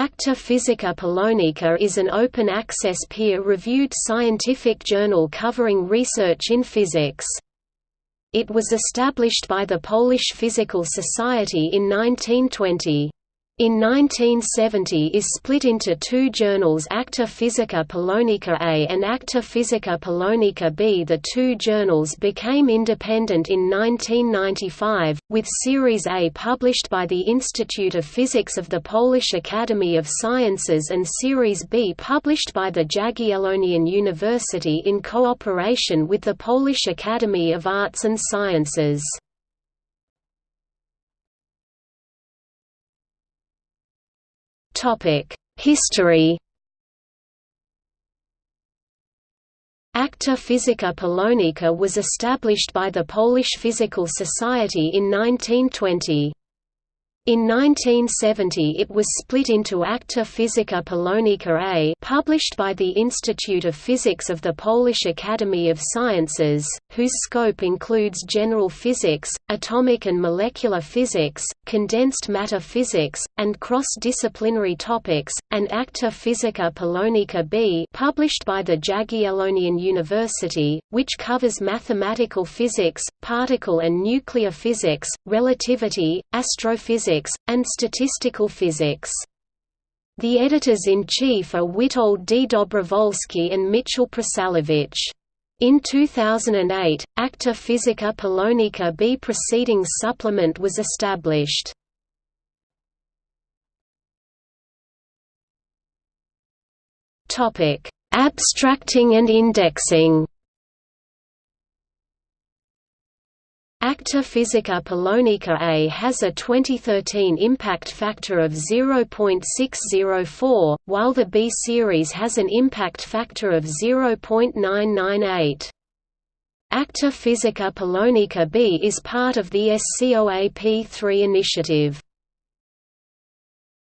Acta Physica Polonica is an open-access peer-reviewed scientific journal covering research in physics. It was established by the Polish Physical Society in 1920. In 1970 is split into two journals Acta Physica Polonica A and Acta Physica Polonica B. The two journals became independent in 1995, with Series A published by the Institute of Physics of the Polish Academy of Sciences and Series B published by the Jagiellonian University in cooperation with the Polish Academy of Arts and Sciences. History Acta Physica Polonica was established by the Polish Physical Society in 1920. In 1970 it was split into Acta Physica Polonica A published by the Institute of Physics of the Polish Academy of Sciences, whose scope includes general physics, atomic and molecular physics, condensed matter physics, and cross-disciplinary topics, and Acta Physica Polonica B published by the Jagiellonian University, which covers mathematical physics, particle and nuclear physics, relativity, astrophysics physics, and statistical physics. The editors-in-chief are Witold D. Dobrowolski and Michał Praszałowicz. In 2008, Acta Physica Polonica B Proceedings Supplement was established. Abstracting and indexing Acta Physica Polonica A has a 2013 impact factor of 0.604, while the B series has an impact factor of 0.998. Acta Physica Polonica B is part of the SCOAP3 initiative.